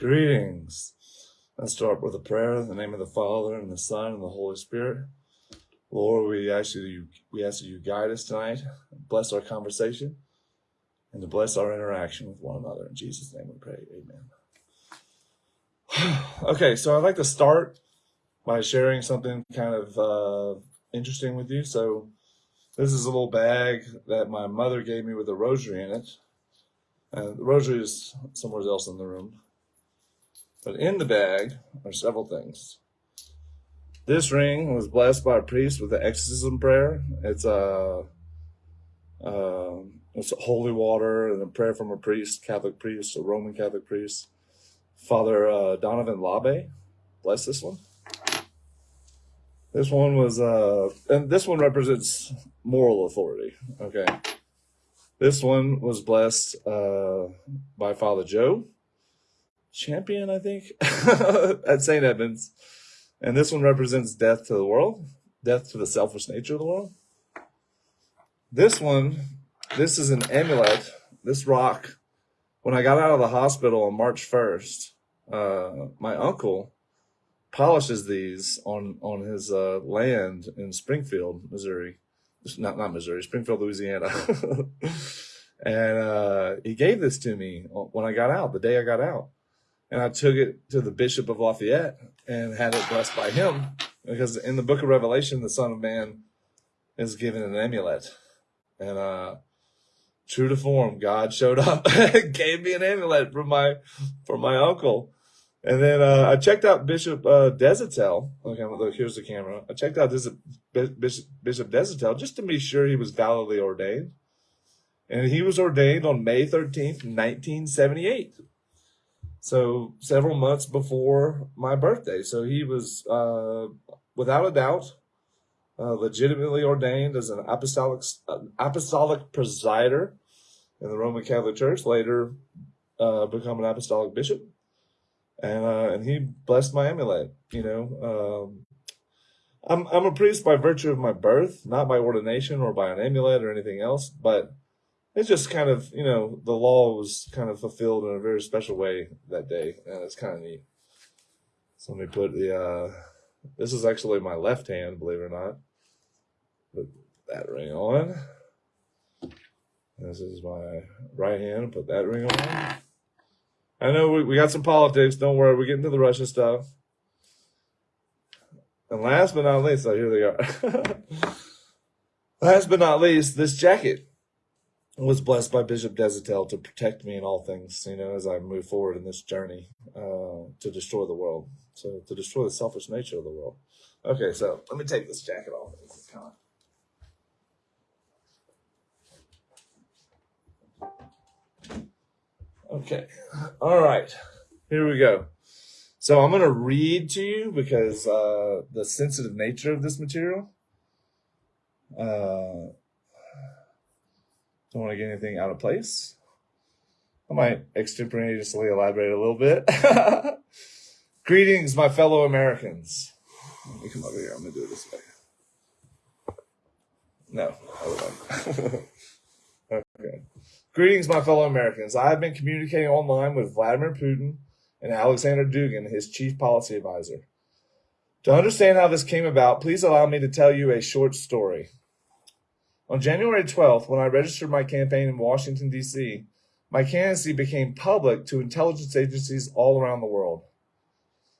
Greetings. Let's start with a prayer in the name of the Father and the Son and the Holy Spirit. Lord, we ask you, we ask you guide us tonight, bless our conversation, and to bless our interaction with one another. In Jesus' name we pray. Amen. okay, so I'd like to start by sharing something kind of uh, interesting with you. So this is a little bag that my mother gave me with a rosary in it. And the rosary is somewhere else in the room. But in the bag are several things. This ring was blessed by a priest with the exorcism prayer. It's a, uh, it's holy water and a prayer from a priest, Catholic priest, a Roman Catholic priest. Father uh, Donovan Labe, bless this one. This one was, uh, and this one represents moral authority. Okay. This one was blessed uh, by Father Joe champion, I think, at St. Edmunds. And this one represents death to the world, death to the selfish nature of the world. This one, this is an amulet. This rock, when I got out of the hospital on March 1st, uh, my uncle polishes these on, on his uh, land in Springfield, Missouri. Not, not Missouri, Springfield, Louisiana. and uh, he gave this to me when I got out, the day I got out and I took it to the Bishop of Lafayette and had it blessed by him because in the book of Revelation, the Son of Man is given an amulet. And uh, true to form, God showed up and gave me an amulet for my for my uncle. And then uh, I checked out Bishop uh, Deshotel. Okay, look, here's the camera. I checked out Bishop, Bishop, Deshotel just to be sure he was validly ordained. And he was ordained on May 13th, 1978. So several months before my birthday. So he was, uh, without a doubt, uh, legitimately ordained as an apostolic, apostolic presider in the Roman Catholic Church, later uh, become an apostolic bishop. And, uh, and he blessed my amulet, you know. Um, I'm, I'm a priest by virtue of my birth, not by ordination or by an amulet or anything else, but it's just kind of you know the law was kind of fulfilled in a very special way that day, and it's kind of neat. So let me put the. Uh, this is actually my left hand, believe it or not. Put that ring on. This is my right hand. Put that ring on. I know we, we got some politics. Don't worry, we're getting to the Russian stuff. And last but not least, oh, here they are. last but not least, this jacket was blessed by Bishop Deshotel to protect me in all things, you know, as I move forward in this journey uh, to destroy the world. So to destroy the selfish nature of the world. Okay, so let me take this jacket off. Okay, all right, here we go. So I'm going to read to you because uh, the sensitive nature of this material. Uh, don't want to get anything out of place. I might extemporaneously elaborate a little bit. Greetings, my fellow Americans. Let me come over here. I'm going to do it this way. No, okay. Greetings, my fellow Americans. I have been communicating online with Vladimir Putin and Alexander Dugin, his chief policy advisor. To understand how this came about, please allow me to tell you a short story. On January 12th, when I registered my campaign in Washington, D.C., my candidacy became public to intelligence agencies all around the world.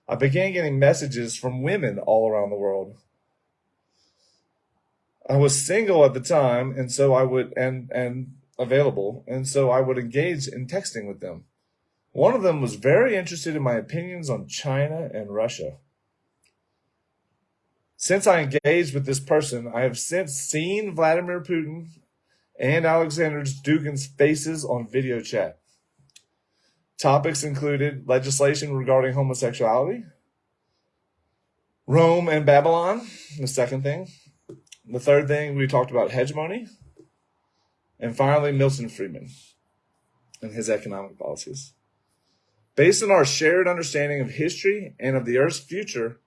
I began getting messages from women all around the world. I was single at the time, and so I would, and, and available, and so I would engage in texting with them. One of them was very interested in my opinions on China and Russia. Since I engaged with this person, I have since seen Vladimir Putin and Alexander Dugin's faces on video chat. Topics included legislation regarding homosexuality, Rome and Babylon, the second thing. The third thing, we talked about hegemony. And finally, Milton Friedman and his economic policies. Based on our shared understanding of history and of the Earth's future,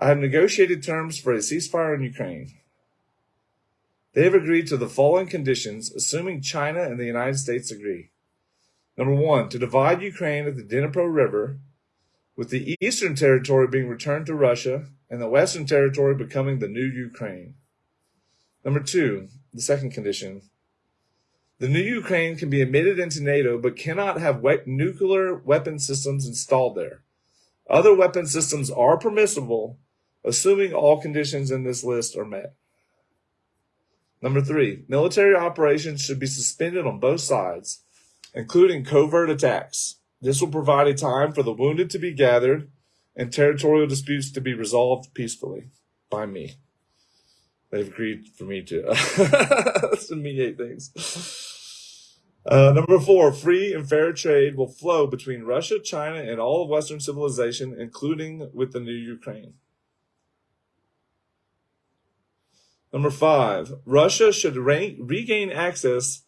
I have negotiated terms for a ceasefire in Ukraine. They have agreed to the following conditions, assuming China and the United States agree. Number one, to divide Ukraine at the Dnipro River, with the eastern territory being returned to Russia and the western territory becoming the new Ukraine. Number two, the second condition. The new Ukraine can be admitted into NATO but cannot have we- nuclear weapon systems installed there. Other weapon systems are permissible, assuming all conditions in this list are met. Number three, military operations should be suspended on both sides, including covert attacks. This will provide a time for the wounded to be gathered and territorial disputes to be resolved peacefully by me. They've agreed for me to, mediate things. Uh, number four, free and fair trade will flow between Russia, China, and all of Western civilization, including with the new Ukraine. Number five, Russia should re- regain access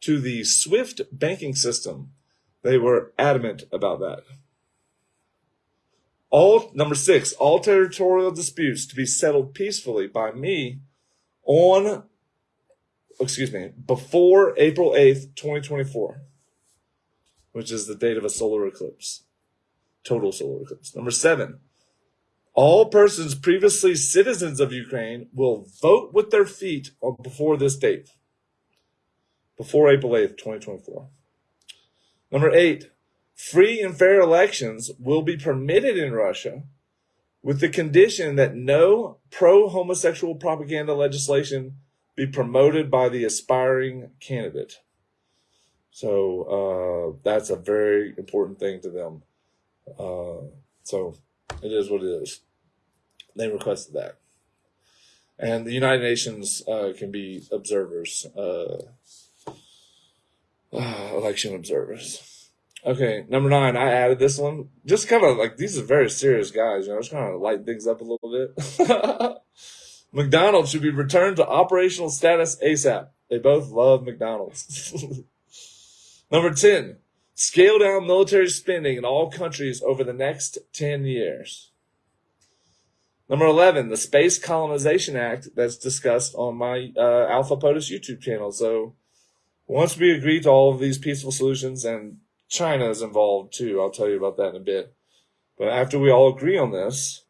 to the SWIFT banking system. They were adamant about that. All number six, all territorial disputes to be settled peacefully by me on excuse me, before April 8th, 2024, which is the date of a solar eclipse. Total solar eclipse. Number seven, all persons previously citizens of Ukraine will vote with their feet before this date, before April 8th, 2024. Number eight, free and fair elections will be permitted in Russia with the condition that no pro homosexual propaganda legislation be promoted by the aspiring candidate. So uh, that's a very important thing to them. Uh, so it is what it is. They requested that. And the United Nations uh, can be observers, uh, election observers. Okay, number nine, I added this one. Just kind of like, these are very serious guys, you know, just kind of lighten things up a little bit. McDonald's should be returned to operational status ASAP. They both love McDonald's. Number 10, scale down military spending in all countries over the next 10 years. Number 11, the Space Colonization Act that's discussed on my uh, Alpha POTUS YouTube channel. So once we agree to all of these peaceful solutions, and China is involved too, I'll tell you about that in a bit. But after we all agree on this,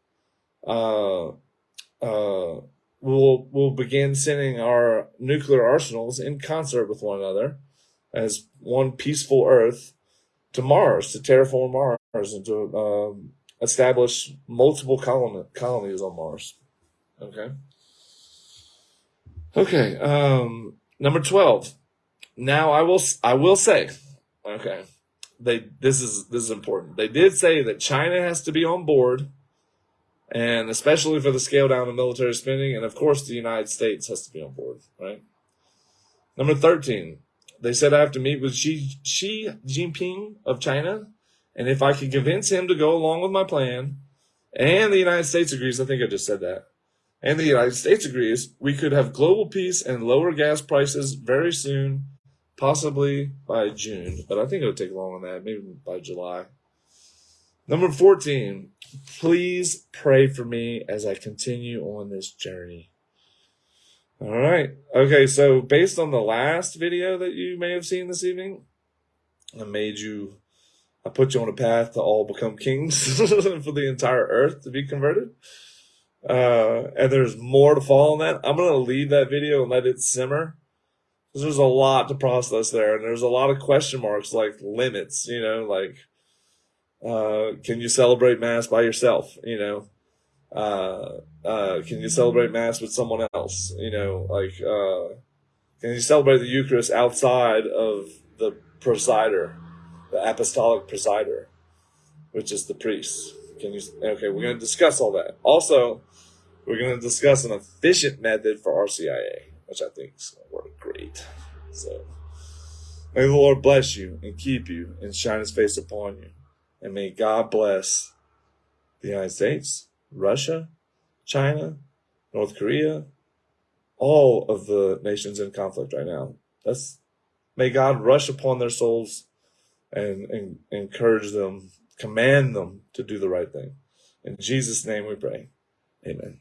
uh, uh, we'll we'll begin sending our nuclear arsenals in concert with one another as one peaceful Earth to Mars to terraform Mars and to um, establish multiple colon- colonies on Mars. Okay. Okay. Um, number twelve. Now I will I will say, okay, they this is this is important. They did say that China has to be on board and especially for the scale down of military spending. And of course, the United States has to be on board, right? Number 13, they said I have to meet with Xi, Xi Jinping of China. And if I can convince him to go along with my plan, and the United States agrees, I think I just said that, and the United States agrees, we could have global peace and lower gas prices very soon, possibly by June. But I think it'll take longer than that, maybe by July. Number 14, please pray for me as I continue on this journey. All right. Okay. So based on the last video that you may have seen this evening, I made you, I put you on a path to all become kings for the entire earth to be converted. Uh, and there's more to follow on that. I'm going to leave that video and let it simmer because there's a lot to process there. And there's a lot of question marks like limits, you know, like, uh, can you celebrate Mass by yourself? You know, uh, uh, can you celebrate Mass with someone else? You know, like, uh, can you celebrate the Eucharist outside of the presider, the apostolic presider, which is the priest? Can you, okay, we're going to discuss all that. Also, we're going to discuss an efficient method for RCIA, which I think is going to work great. So, may the Lord bless you and keep you and shine his face upon you. And may God bless the United States, Russia, China, North Korea, all of the nations in conflict right now. That's may God rush upon their souls and, and encourage them, command them to do the right thing. In Jesus' name we pray. Amen.